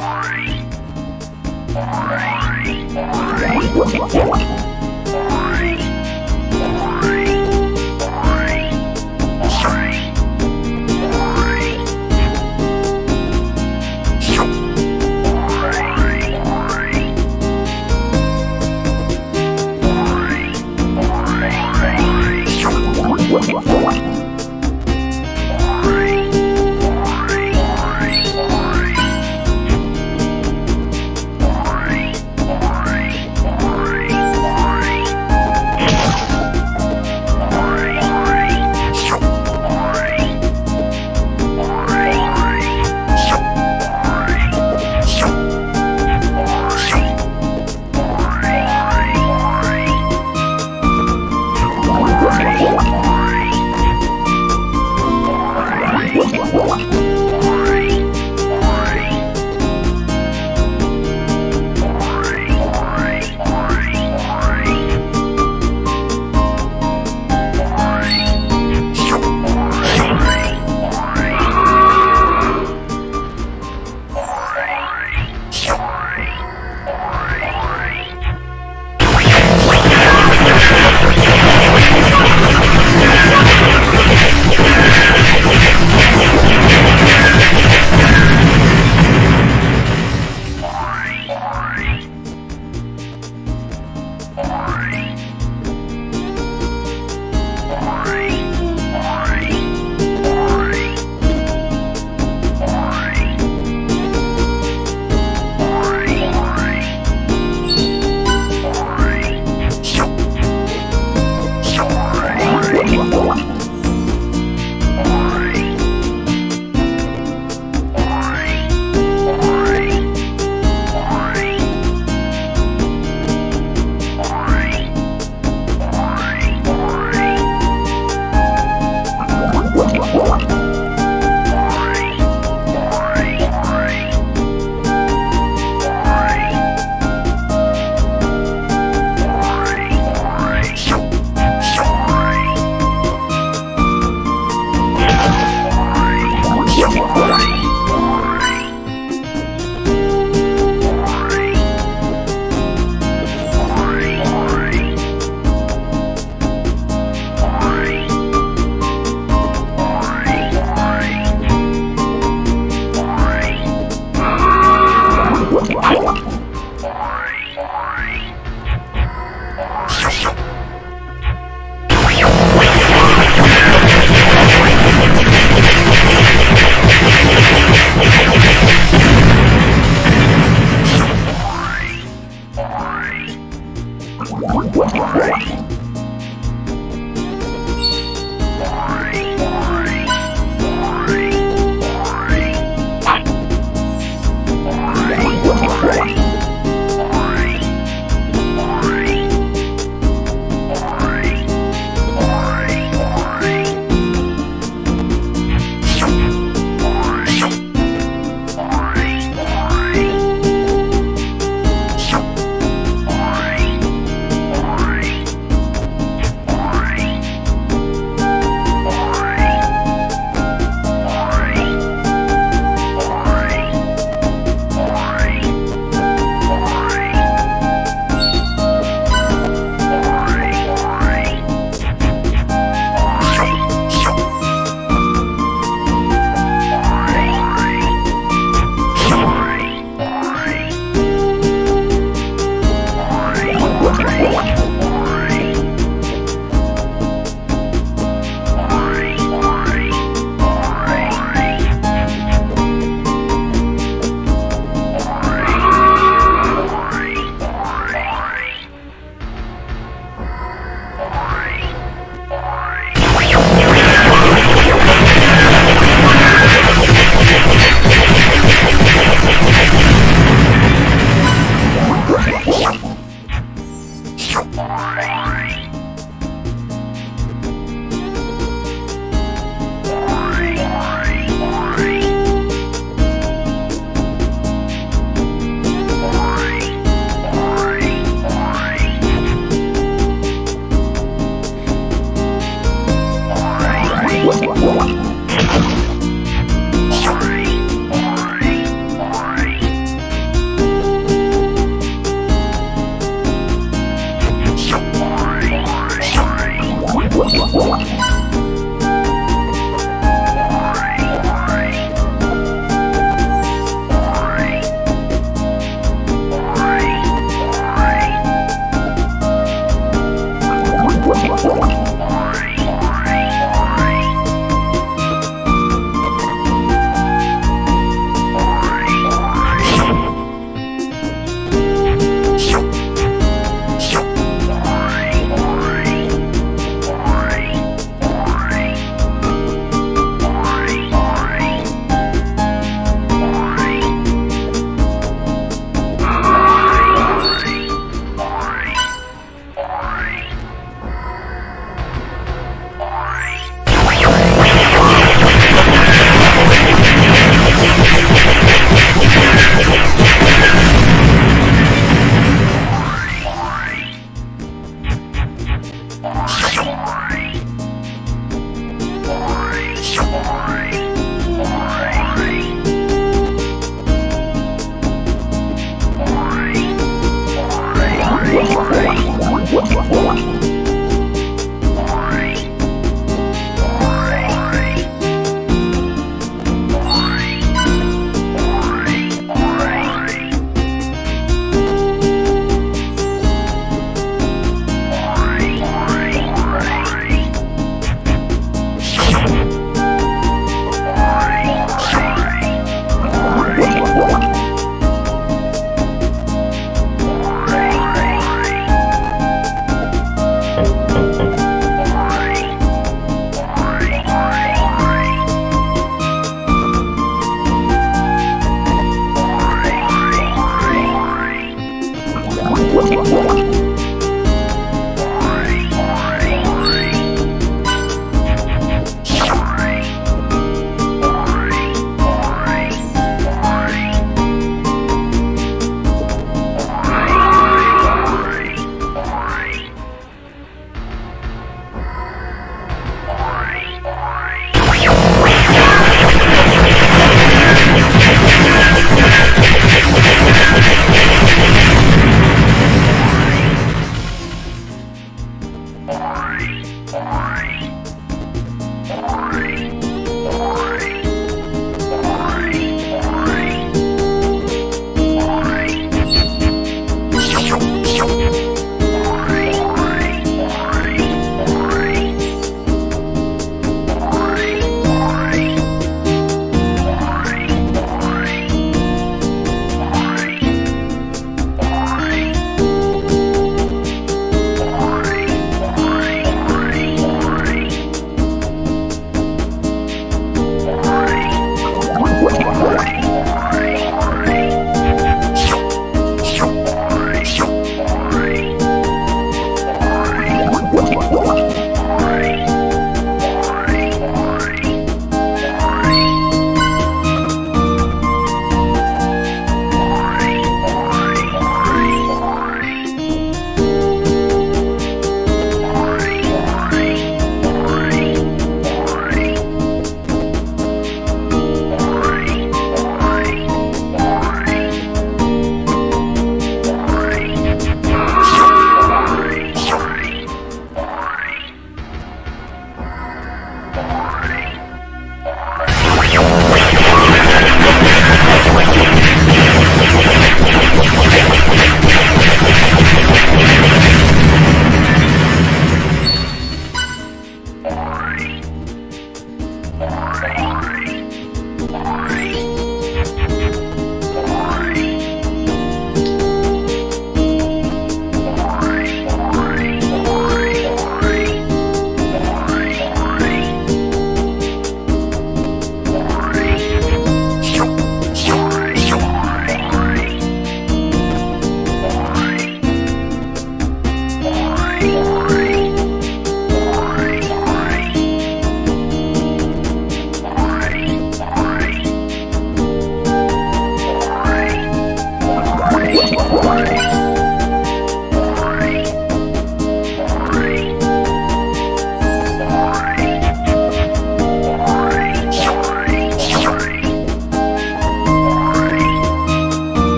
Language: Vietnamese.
Bye.